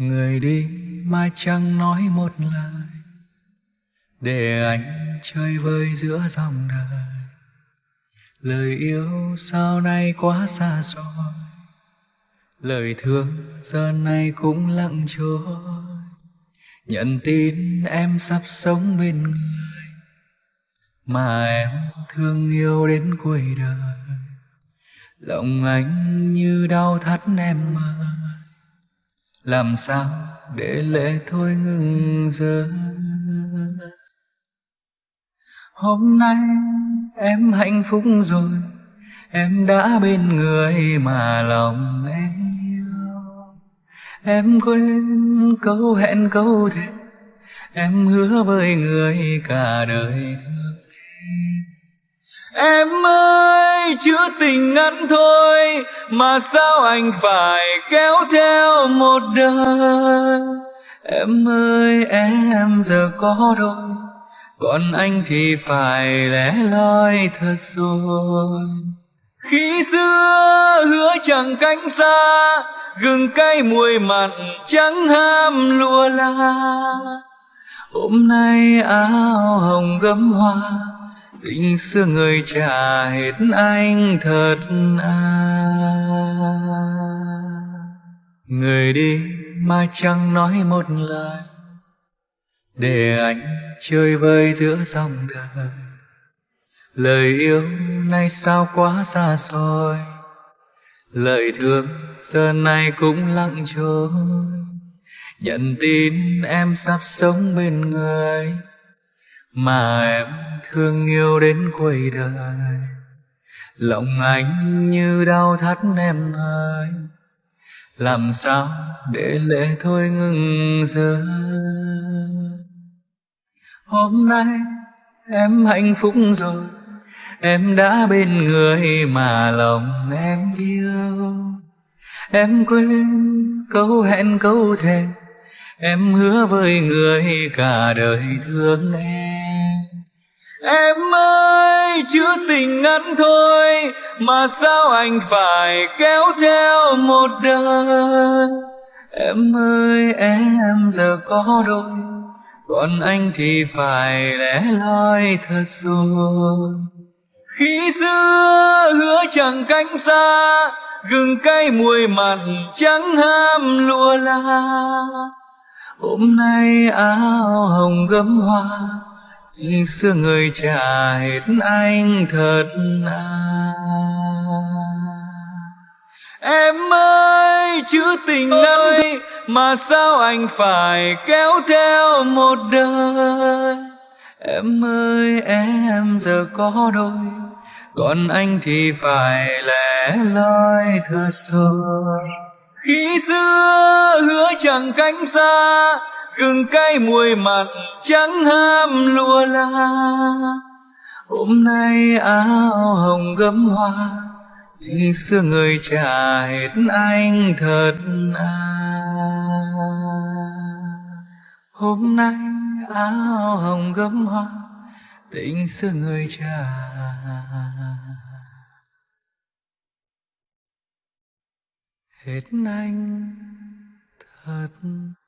người đi mà chẳng nói một lời. Để anh chơi vơi giữa dòng đời. Lời yêu sau này quá xa xôi lời thương giờ này cũng lặng trôi. Nhận tin em sắp sống bên người. Mà em thương yêu đến cuối đời. Lòng anh như đau thắt em ơi làm sao để lệ thôi ngừng rơi hôm nay em hạnh phúc rồi, em đã bên người mà lòng em yêu. Em quên câu hẹn câu thề, em hứa với người cả đời thương em. Em ơi, chữ tình ngắn thôi mà sao anh phải kéo theo một đời? Em ơi, em giờ có đôi, còn anh thì phải lẻ loi thật rồi. Khi xưa hứa chẳng cánh xa, gừng cay mùi mặn chẳng ham lụa la. Hôm nay áo hồng gấm hoa tình xưa người trả hết anh thật à. Người đi mà chẳng nói một lời. Để anh chơi vơi giữa dòng đời. Lời yêu nay sao quá xa xôi. Lời thương giờ này cũng lặng trôi. Nhận tin em sắp sống bên người mà em thương yêu đến cuối đời. Lòng anh như đau thắt em ơi, làm sao để lệ thôi ngừng rơi hôm nay em hạnh phúc rồi, em đã bên người mà lòng em yêu. Em quên câu hẹn câu thề, em hứa với người cả đời thương em em ơi, chữ tình ngắn thôi mà sao anh phải kéo theo một đời? Em ơi, em giờ có đôi, còn anh thì phải lẻ loi thật rồi. Khi xưa hứa chẳng cánh xa, gừng cay mùi mặn trắng ham lụa la. Hôm nay áo hồng gấm hoa xưa người trả hết anh thật à. Em ơi chữ tình thôi mà sao anh phải kéo theo một đời? Em ơi em giờ có đôi còn anh thì phải lẻ loi thật rồi. Khi xưa hứa chẳng cánh xa gừng cay mùi mặn trắng ham lụa la hôm nay áo hồng gấm hoa, tình xưa người trả hết anh thật à. Hôm nay áo hồng gấm hoa, tình xưa người trả hết anh thật à